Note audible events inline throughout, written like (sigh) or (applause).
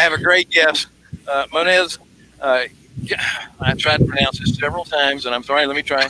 I have a great guest, uh, Monez. Uh, I tried to pronounce it several times, and I'm sorry. Let me try.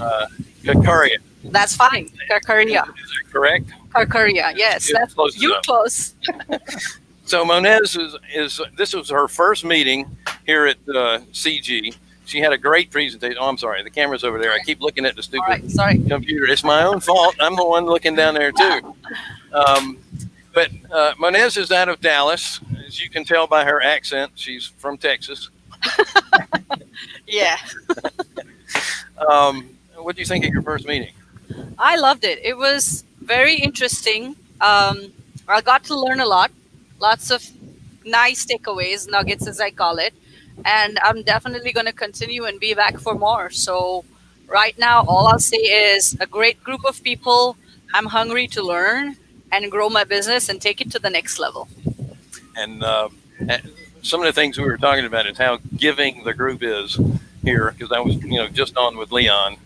Uh, Kakaria. That's fine. Karkaria. Is that correct? Karkaria. Yes, Yeah, that's close you close. (laughs) So Monez is, is this was her first meeting here at uh, CG. She had a great presentation. Oh, I'm sorry, the camera's over there. I keep looking at the stupid right. Sorry. computer. It's my own fault. I'm the one looking down there too. (laughs) Um, but uh, Monez is out of Dallas, as you can tell by her accent. She's from Texas. Yeah. Um, what do you think of your first meeting? I loved it. It was very interesting. Um, I got to learn a lot, lots of nice takeaways, nuggets as I call it, and I'm definitely going to continue and be back for more. So, right now, all I'll say is a great group of people. I'm hungry to learn and grow my business and take it to the next level. And uh, uh, some of the things we were talking about is how giving the group is here, because I was, you know, just on with Leon,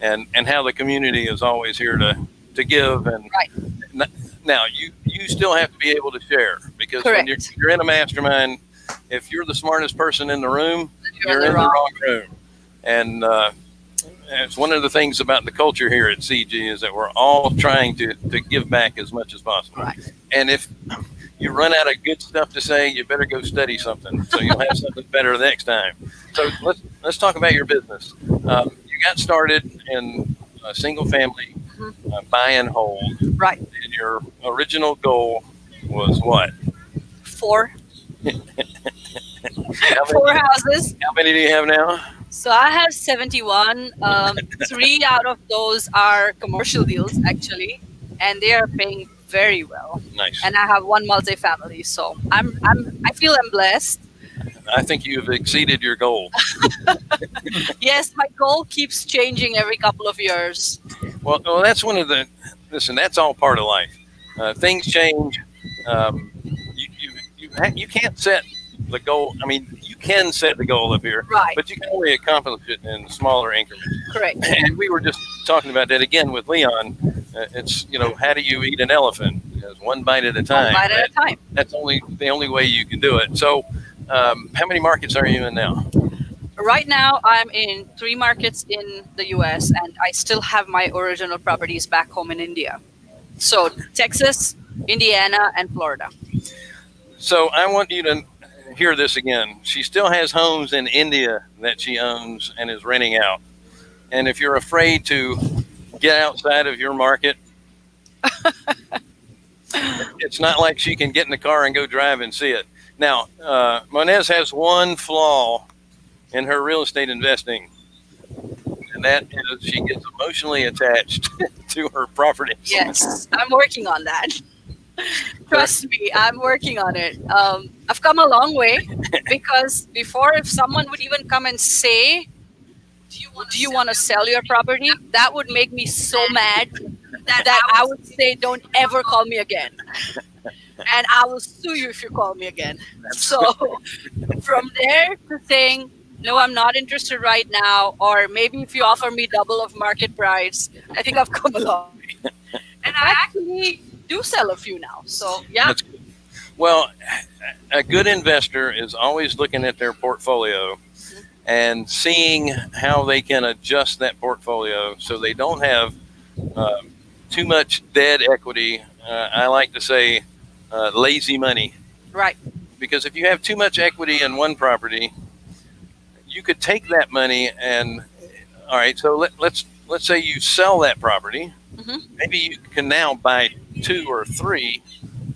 and and how the community is always here to to give. And Right. now you you still have to be able to share because when you're, you're in a mastermind, if you're the smartest person in the room, You're you're in the the wrong. wrong room. And uh, it's one of the things about the culture here at CG is that we're all trying to, to give back as much as possible. Right. And if you run out of good stuff to say, you better go study something so you'll have something better the next time. So let's let's talk about your business. Um, you got started in a single family uh, buy and hold, Right. and your original goal was what? Four, four many, houses. how many do you have now? So I have 71. Um, three out of those are commercial deals, actually, and they are paying very well. Nice. And I have one multifamily, so I'm I'm I feel I'm blessed. I think you've exceeded your goal. (laughs) Yes, my goal keeps changing every couple of years. Well, well, that's one of the. Listen, that's all part of life. Uh, things change. Um, you you you, you can't set the goal. I mean, can set the goal up here, Right. but you can only accomplish it in smaller increments. Correct. (laughs) And we were just talking about that again with Leon. Uh, it's you know, how do you eat an elephant? It's one bite at a time. One bite at a time. that's only the only way you can do it. So, um, how many markets are you in now? Right now, I'm in three markets in the U.S. and I still have my original properties back home in India. So Texas, Indiana, and Florida. So I want you to hear this again. She still has homes in India that she owns and is renting out. And if you're afraid to get outside of your market, (laughs) it's not like she can get in the car and go drive and see it. Now, uh, Monez has one flaw in her real estate investing, and that is she gets emotionally attached (laughs) to her properties. Yes, I'm working on that. (laughs) Trust me, I'm working on it. Um, I've come a long way because before, if someone would even come and say, "Do you want to sell your property?" That would make me so mad that I would say, "Don't ever call me again," and I will sue you if you call me again. So, (laughs) from there to saying, "No, I'm not interested right now," or maybe if you offer me double of market price, I think I've come a long way. And I actually do sell a few now. So yeah. Well, a good investor is always looking at their portfolio and seeing how they can adjust that portfolio so they don't have um, too much dead equity. Uh, I like to say uh, lazy money right. because if you have too much equity in one property, you could take that money and all right. So let, let's let's say you sell that property. Mhm. Maybe you can now buy two or three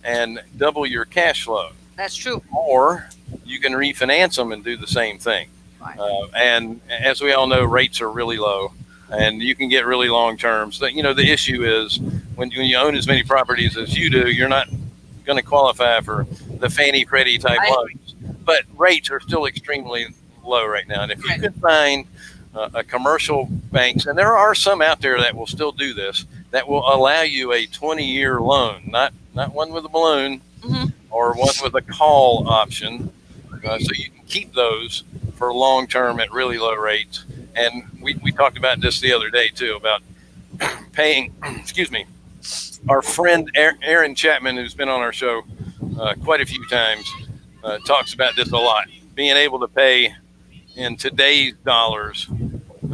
and double your cash flow, That's true. or you can refinance them and do the same thing. Right. Uh, and as we all know, rates are really low, and you can get really long terms. But, You know, the issue is when you, when you own as many properties as you do, you're not going to qualify for the Fannie Freddie type I agree. loans. But rates are still extremely low right now. And if you Right. could find uh, a commercial banks, and there are some out there that will still do this, that will allow you a 20-year loan, not not one with a balloon Mhm. or one with a call option, uh, so you can keep those for long term at really low rates. And we, we talked about this the other day too about (coughs) paying. (coughs) excuse me, our friend Aaron Chapman, who's been on our show uh, quite a few times, uh, talks about this a lot. Being able to pay in today's dollars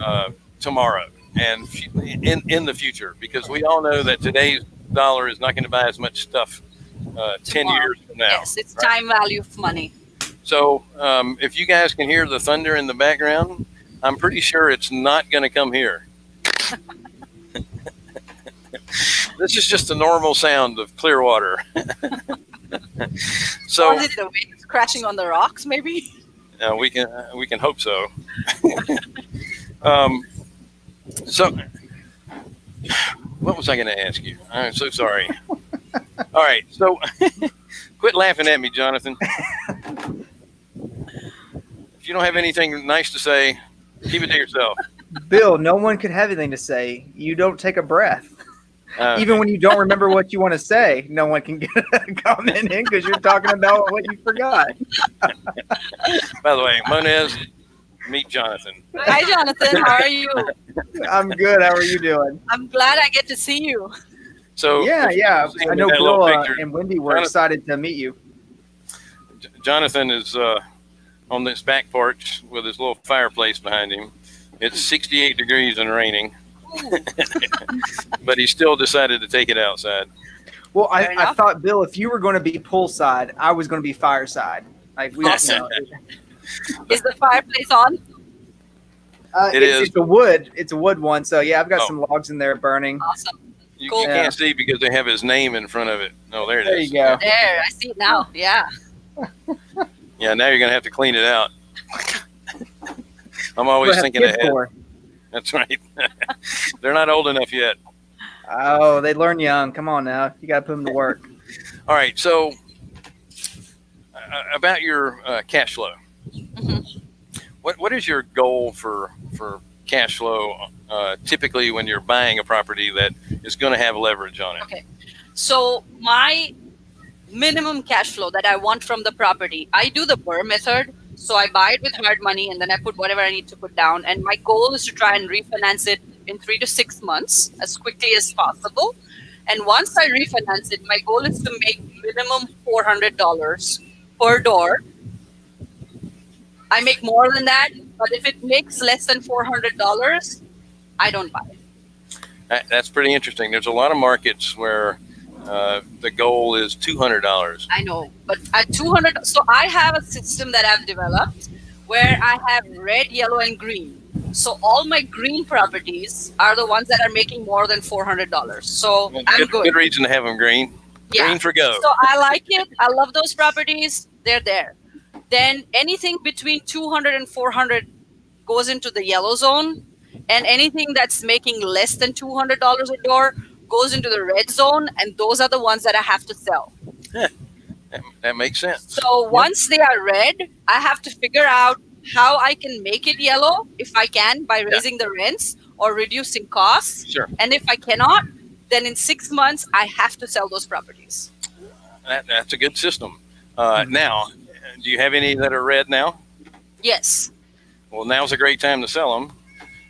uh, tomorrow and in in the future, because we all know that today's dollar is not going to buy as much stuff uh, ten Tomorrow. years from now. Yes, it's time value of money. So um, if you guys can hear the thunder in the background, I'm pretty sure it's not going to come here. (laughs) this is just a normal sound of Clearwater. (laughs) so or is it the waves crashing on the rocks, maybe? uh, we can uh, we can hope so. (laughs) um, so what was I going to ask you? I'm so sorry. All right, so (laughs) quit laughing at me, Jonathan. If you don't have anything nice to say, keep it to yourself. Bill, no one could have anything to say. You don't take a breath. Uh, Even when you don't remember what you want to say, no one can get a (laughs) comment in because you're talking about what you forgot. by the way, Moniz, meet Jonathan. Hi, Jonathan. How are you? (laughs) I'm good. How are you doing? I'm glad I get to see you. So Yeah, yeah. I know that little Bill uh, and Wendy were Jonathan- excited to meet you. Jonathan is uh, on this back porch with his little fireplace behind him. It's 68 degrees and raining, (laughs) but he still decided to take it outside. Well, I, I thought Bill, if you were going to be poolside, I was going to be fireside. Like we, Awesome. you know, (laughs) Is the fireplace on? uh, It it's, is. It's a wood. It's a wood one. So yeah, I've got Oh. some logs in there burning. Awesome. You, Cool. you can't see because they have his name in front of it. Oh, there it is. There you go. There, I see it now. Yeah. (laughs) Yeah, now you're gonna have to clean it out. I'm What always have thinking ahead. for? That's right. (laughs) They're not old enough yet. Oh, they learn young. Come on now, you got to put them to work. All right. So uh, about your uh, cash flow. What what is your goal for for cash flow? Uh, typically, when you're buying a property that is going to have leverage on it. Okay. So my minimum cash flow that I want from the property, I do the BRRRR method. So I buy it with hard money and then I put whatever I need to put down. And my goal is to try and refinance it in three to six months as quickly as possible. And once I refinance it, my goal is to make minimum four hundred dollars per door. I make more than that, but if it makes less than four hundred dollars, I don't buy it. That, that's pretty interesting. There's a lot of markets where uh, the goal is two hundred dollars. I know, but at 200, so I have a system that I've developed where I have red, yellow, and green. So all my green properties are the ones that are making more than $400. So I'm Good, good. good reason to have them green. Yeah. Green for go. So I like it. I love those properties. They're there. Then anything between 200 and 400 goes into the yellow zone. And anything that's making less than $200 a door goes into the red zone. And those are the ones that I have to sell. that, that makes sense. So once they are red, I have to figure out how I can make it yellow if I can by raising the rents or reducing costs. Sure. And if I cannot, then in six months I have to sell those properties. That, that's a good system. Uh, Mm-hmm. now, do you have any that are red now? Yes, Well, now's a great time to sell them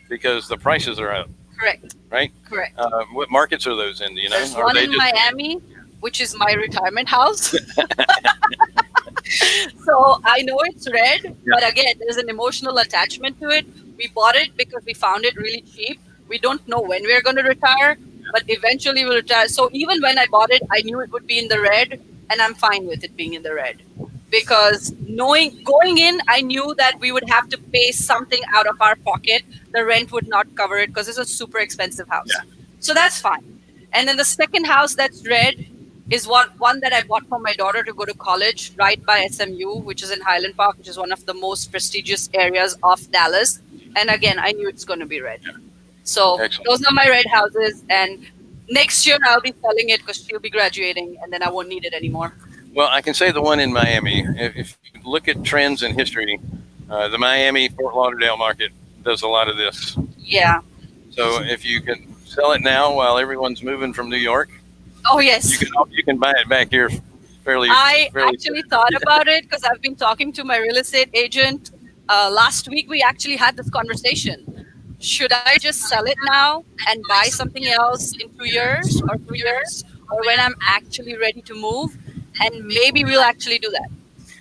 because the prices are up. correct. Right. Correct. Uh, what markets are those in? Do you know? There's Or one in just- Miami, which is my retirement house. (laughs) (laughs) so I know it's red, but again, there's an emotional attachment to it. We bought it because we found it really cheap. We don't know when we're going to retire, but eventually we'll retire. So even when I bought it, I knew it would be in the red, and I'm fine with it being in the red because knowing going in, I knew that we would have to pay something out of our pocket. The rent would not cover it because it's a super expensive house. Yeah. So that's fine. And then the second house that's red is one one that I bought for my daughter to go to college right by SMU, which is in Highland Park, which is one of the most prestigious areas of Dallas. And again, I knew it's going to be red. So Excellent. those are my red houses. And next year I'll be selling it because she'll be graduating, and then I won't need it anymore. Well, I can say the one in Miami. If, if you look at trends in history, uh, the Miami Fort Lauderdale market does a lot of this. Yeah. So if you can sell it now while everyone's moving from New York, Oh yes. you can you can buy it back here fairly. I fairly actually thought about it because I've been talking to my real estate agent. Uh, last week, we actually had this conversation. Should I just sell it now and buy something else in two years or three years, or when I'm actually ready to move? And maybe we'll actually do that.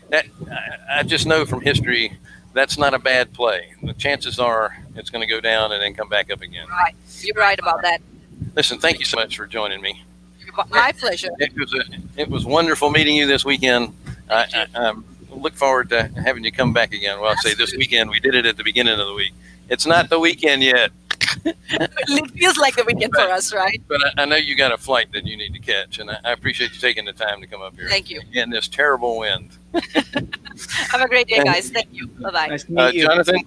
that I, I just know from history that's not a bad play. The chances are it's going to go down and then come back up again. Right. You're right about that. Listen, thank you so much for joining me. My pleasure. It was a, it was wonderful meeting you this weekend. I, I, I um, look forward to having you come back again. Well, I'd say this weekend. We did it at the beginning of the week. It's not the weekend yet, (laughs) It feels like the weekend for us, right? but I, I know you got a flight that you need to catch, and I, I appreciate you taking the time to come up here Thank you. in this terrible wind. (laughs) Have a great day, guys. Thank you. Bye bye. Nice to meet Uh, you. Jonathan,